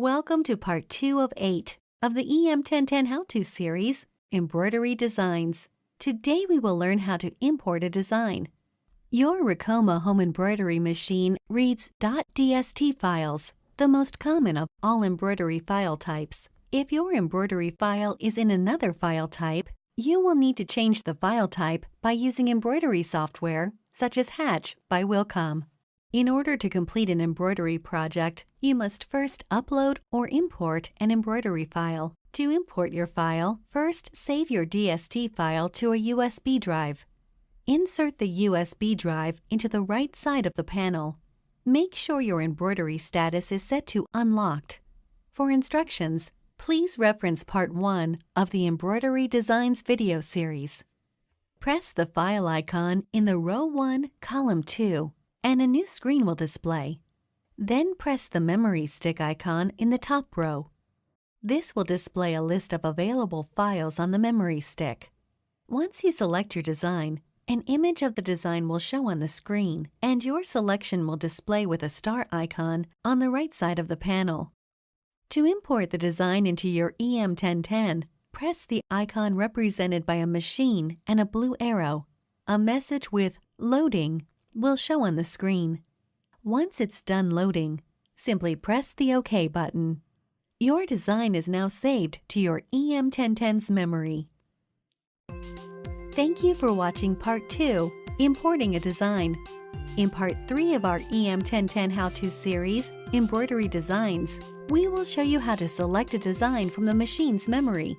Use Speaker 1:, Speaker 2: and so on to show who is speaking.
Speaker 1: Welcome to part 2 of 8 of the EM1010 How-To series, Embroidery Designs. Today we will learn how to import a design. Your Ricoma home embroidery machine reads .dst files, the most common of all embroidery file types. If your embroidery file is in another file type, you will need to change the file type by using embroidery software, such as Hatch by Wilcom. In order to complete an embroidery project, you must first upload or import an embroidery file. To import your file, first save your DST file to a USB drive. Insert the USB drive into the right side of the panel. Make sure your embroidery status is set to Unlocked. For instructions, please reference Part 1 of the Embroidery Designs video series. Press the File icon in the Row 1, Column 2 and a new screen will display. Then press the memory stick icon in the top row. This will display a list of available files on the memory stick. Once you select your design, an image of the design will show on the screen, and your selection will display with a star icon on the right side of the panel. To import the design into your EM1010, press the icon represented by a machine and a blue arrow. A message with Loading will show on the screen. Once it's done loading, simply press the OK button. Your design is now saved to your EM1010's memory. Thank you for watching Part 2, Importing a Design. In Part 3 of our EM1010 How-To series, Embroidery Designs, we will show you how to select a design from the machine's memory